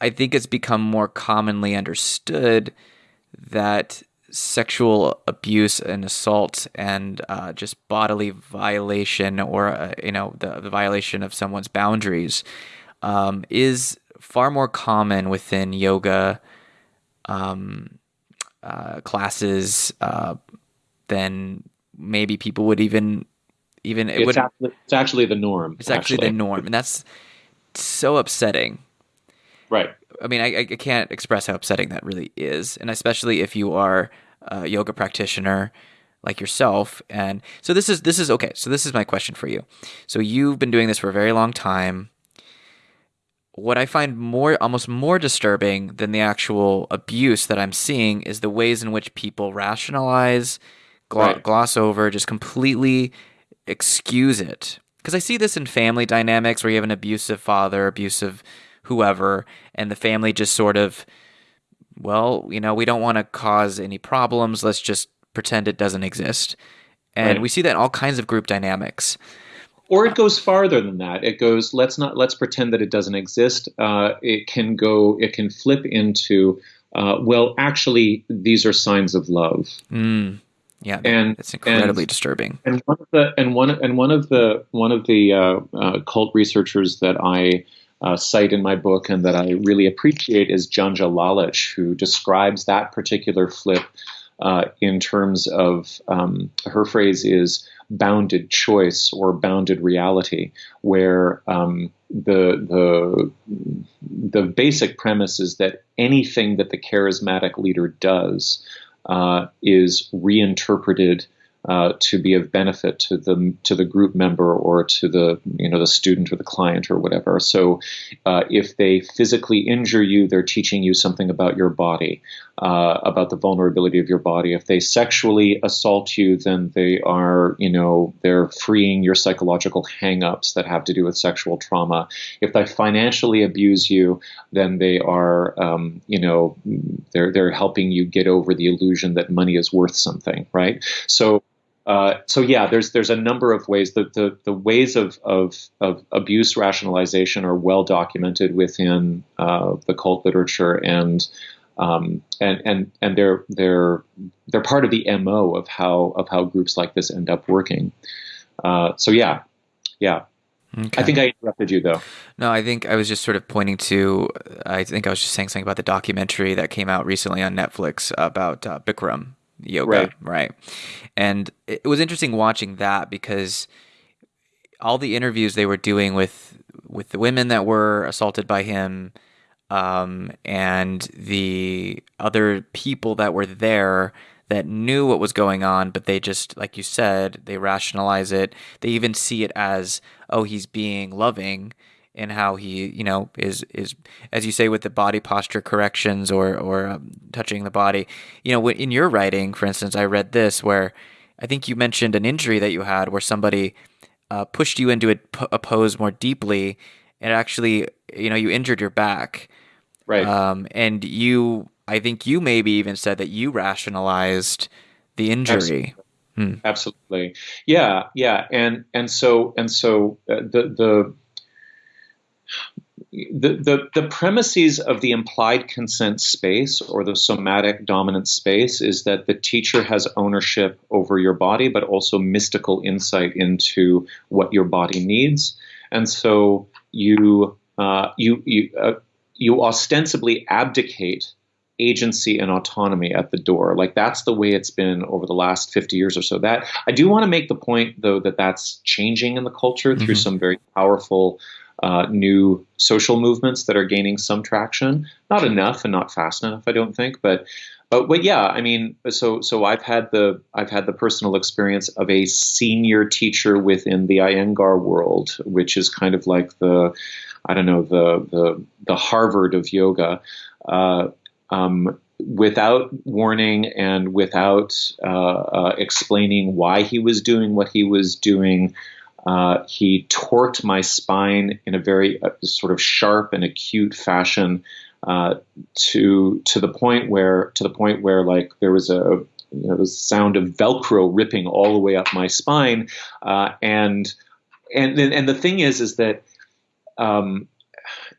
I think it's become more commonly understood that sexual abuse and assault and uh, just bodily violation or uh, you know the, the, violation of someone's boundaries um, is far more common within yoga um, uh, classes uh, than maybe people would even even it it's, would, actually, it's actually the norm. It's actually, actually the norm, and that's so upsetting. Right. I mean, I, I can't express how upsetting that really is, and especially if you are a yoga practitioner like yourself. And so this is this is okay. So this is my question for you. So you've been doing this for a very long time. What I find more almost more disturbing than the actual abuse that I'm seeing is the ways in which people rationalize, right. gloss over, just completely excuse it. Because I see this in family dynamics where you have an abusive father, abusive whoever, and the family just sort of, well, you know, we don't want to cause any problems. Let's just pretend it doesn't exist. And right. we see that in all kinds of group dynamics. Or it goes farther than that. It goes, let's not let's pretend that it doesn't exist. Uh, it can go, it can flip into, uh, well, actually, these are signs of love. Mm. Yeah, and it's incredibly and, disturbing. And one of the and one and one of the one of the uh, uh, cult researchers that I uh, cite in my book and that I really appreciate is Janja Lalich, who describes that particular flip uh, in terms of um, her phrase is bounded choice or bounded reality, where um, the the the basic premise is that anything that the charismatic leader does uh, is reinterpreted uh, to be of benefit to the to the group member or to the you know the student or the client or whatever. So, uh, if they physically injure you, they're teaching you something about your body, uh, about the vulnerability of your body. If they sexually assault you, then they are you know they're freeing your psychological hangups that have to do with sexual trauma. If they financially abuse you, then they are um, you know they're they're helping you get over the illusion that money is worth something, right? So uh, so yeah, there's there's a number of ways. The the, the ways of, of, of abuse rationalization are well documented within uh, the cult literature, and um, and and and they're they're they're part of the mo of how of how groups like this end up working. Uh, so yeah, yeah. Okay. I think I interrupted you though. No, I think I was just sort of pointing to. I think I was just saying something about the documentary that came out recently on Netflix about uh, Bikram yoga, right. right? And it was interesting watching that because all the interviews they were doing with with the women that were assaulted by him um, and the other people that were there that knew what was going on, but they just, like you said, they rationalize it. They even see it as, oh, he's being loving and how he, you know, is is as you say with the body posture corrections or or um, touching the body. You know, in your writing, for instance, I read this where I think you mentioned an injury that you had where somebody uh, pushed you into a, a, pose more deeply, and actually, you know, you injured your back. Right. Um, and you, I think you maybe even said that you rationalized the injury. Absolutely. Hmm. Absolutely. Yeah, yeah, and and so and so uh, the the the, the, the premises of the implied consent space or the somatic dominant space is that the teacher has ownership over your body, but also mystical insight into what your body needs. And so you, uh, you, you, uh, you ostensibly abdicate agency and autonomy at the door. Like that's the way it's been over the last 50 years or so. That I do want to make the point though that that's changing in the culture mm-hmm. through some very powerful uh, new social movements that are gaining some traction. Not enough and not fast enough, I don't think, but but but yeah, I mean, so so I've had the I've had the personal experience of a senior teacher within the Iyengar world, which is kind of like the I don't know the the the Harvard of yoga. Uh, um, without warning and without uh, uh, explaining why he was doing what he was doing, uh, he torqued my spine in a very uh, sort of sharp and acute fashion uh, to to the point where to the point where like there was a you know, the sound of Velcro ripping all the way up my spine, uh, and and and the thing is is that um,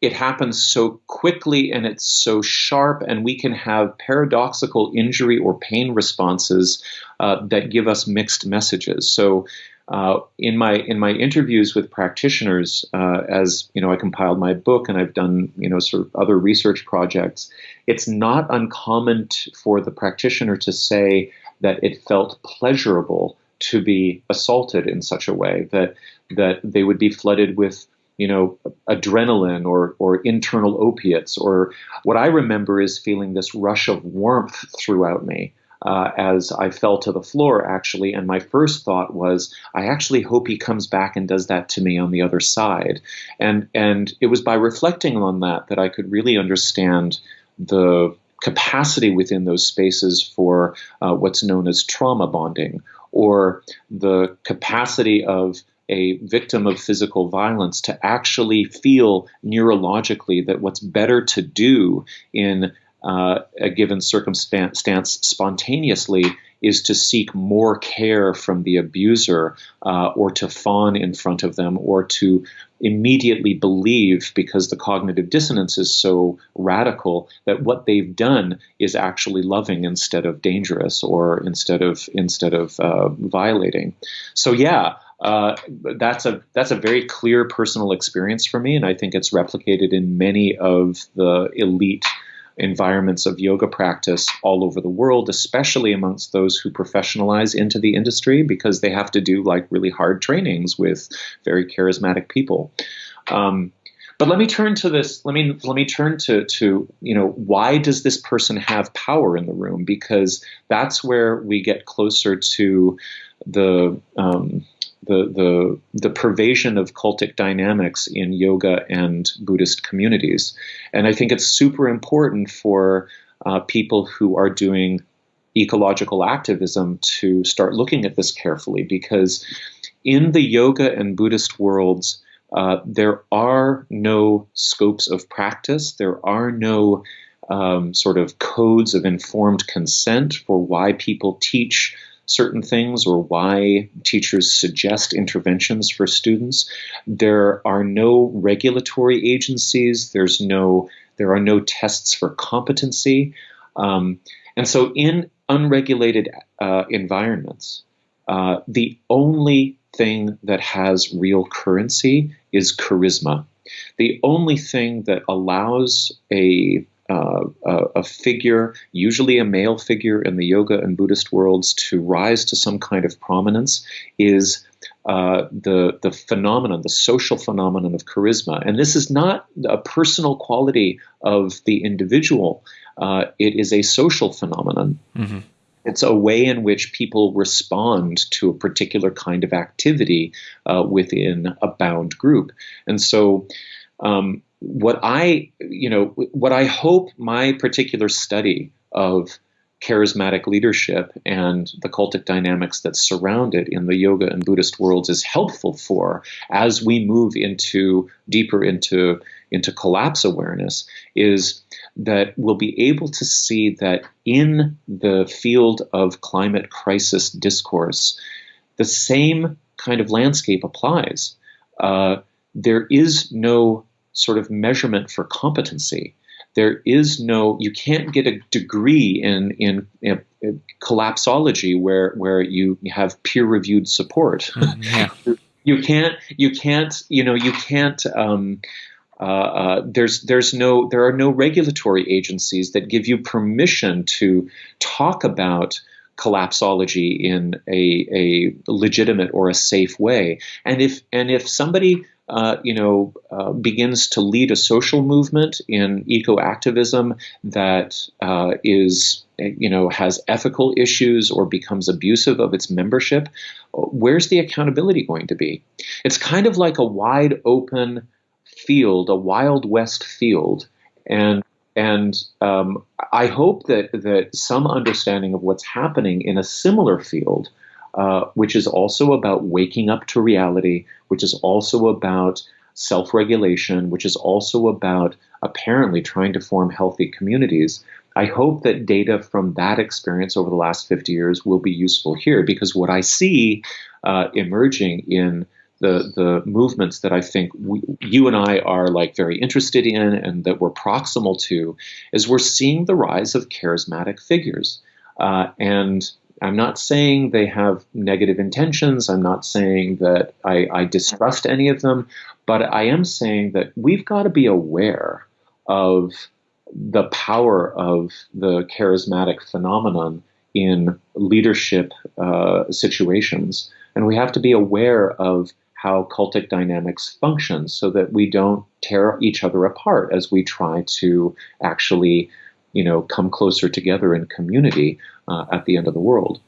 it happens so quickly and it's so sharp, and we can have paradoxical injury or pain responses uh, that give us mixed messages. So, uh, in my in my interviews with practitioners, uh, as you know, I compiled my book and I've done you know sort of other research projects. It's not uncommon t- for the practitioner to say that it felt pleasurable to be assaulted in such a way that that they would be flooded with you know adrenaline or or internal opiates or what I remember is feeling this rush of warmth throughout me uh, as I fell to the floor, actually. And my first thought was, I actually hope he comes back and does that to me on the other side. And and it was by reflecting on that that I could really understand the capacity within those spaces for uh, what's known as trauma bonding, or the capacity of a victim of physical violence to actually feel neurologically that what's better to do in uh, a given circumstance spontaneously is to seek more care from the abuser uh, or to fawn in front of them or to immediately believe because the cognitive dissonance is so radical that what they've done is actually loving instead of dangerous or instead of instead of uh, violating. So yeah uh, that's a that's a very clear personal experience for me and I think it's replicated in many of the elite environments of yoga practice all over the world, especially amongst those who professionalize into the industry because they have to do like really hard trainings with very charismatic people. Um, but let me turn to this. Let me let me turn to to you know why does this person have power in the room? Because that's where we get closer to the um, the, the, the pervasion of cultic dynamics in yoga and Buddhist communities. And I think it's super important for uh, people who are doing ecological activism to start looking at this carefully because in the yoga and Buddhist worlds, uh, there are no scopes of practice, there are no um, sort of codes of informed consent for why people teach certain things or why teachers suggest interventions for students. There are no regulatory agencies. There's no there are no tests for competency, um, and so in unregulated uh, environments, uh, the only thing that has real currency is charisma. The only thing that allows a uh, a, figure, usually a male figure in the yoga and Buddhist worlds, to rise to some kind of prominence is uh, the the phenomenon, the social phenomenon of charisma. And this is not a personal quality of the individual; uh, it is a social phenomenon. Mm-hmm. It's a way in which people respond to a particular kind of activity uh, within a bound group. And so, um, what I, you know, what I hope my particular study of charismatic leadership and the cultic dynamics that surround it in the yoga and Buddhist worlds is helpful for as we move into deeper into into collapse awareness is that we'll be able to see that in the field of climate crisis discourse, the same kind of landscape applies. Uh, there is no sort of measurement for competency. There is no, you can't get a degree in, in, in collapsology where, where you have peer reviewed support. Mm, yeah. you can't, you can't, you know, you can't, um, uh, uh, there's there's no there are no regulatory agencies that give you permission to talk about collapsology in a, a legitimate or a safe way. And if and if somebody uh, you know, uh, begins to lead a social movement in eco-activism that uh, is, you know, has ethical issues or becomes abusive of its membership, where's the accountability going to be? It's kind of like a wide open field, a wild west field, and and um, I hope that that some understanding of what's happening in a similar field uh, which is also about waking up to reality, which is also about self regulation, which is also about apparently trying to form healthy communities. I hope that data from that experience over the last 50 years will be useful here because what I see uh, emerging in the the movements that I think we, you and I are like very interested in and that we're proximal to is we're seeing the rise of charismatic figures. Uh, and I'm not saying they have negative intentions. I'm not saying that I, I distrust any of them, but I am saying that we've got to be aware of the power of the charismatic phenomenon in leadership uh, situations. And we have to be aware of how cultic dynamics function so that we don't tear each other apart as we try to actually you know come closer together in community uh, at the end of the world